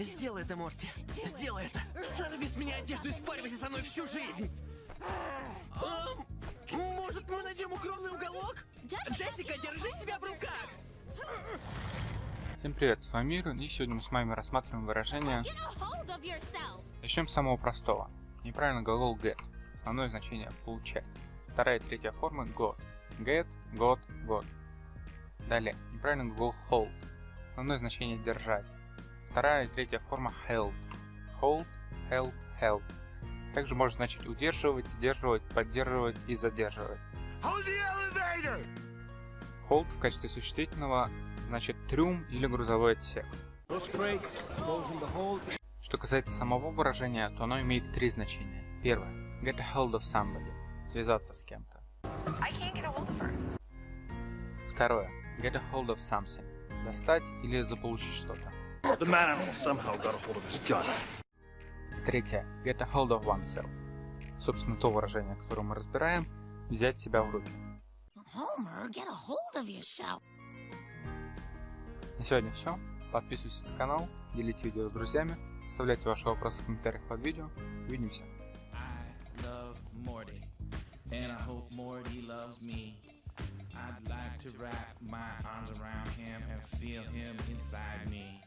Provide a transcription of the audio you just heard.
Сделай это, Морти. Сделай это. Сорви с меня одежду и спаривайся со мной всю жизнь. Ам, может, мы найдем укромный уголок? Джессика, держи себя в руках! Всем привет, с вами Мир, и сегодня мы с вами рассматриваем выражение. Начнем с самого простого. Неправильно глагол get. Основное значение получать. Вторая и третья формы got. Get, got, got. Далее. Неправильно глагол hold. Основное значение держать. Вторая и третья форма held. Hold, held, held. Также может значить удерживать, сдерживать, поддерживать и задерживать. Hold the elevator! Hold в качестве существительного значит трюм или грузовой отсек. Что касается самого выражения, то оно имеет три значения. Первое. Get a hold of somebody. Связаться с кем-то. Второе. Get a hold of something. Достать или заполучить что-то. The man animal somehow got a hold of his gun. Третье. Get a hold of oneself. Собственно, то выражение, которое мы разбираем, взять себя в руки. Homer, get a hold of yourself. На сегодня все. Подписывайтесь на канал, делите видео с друзьями, оставляйте ваши вопросы в комментариях под видео. Увидимся. I love Morty, and I hope Morty loves me. I'd like to wrap my arms around him and feel him inside me.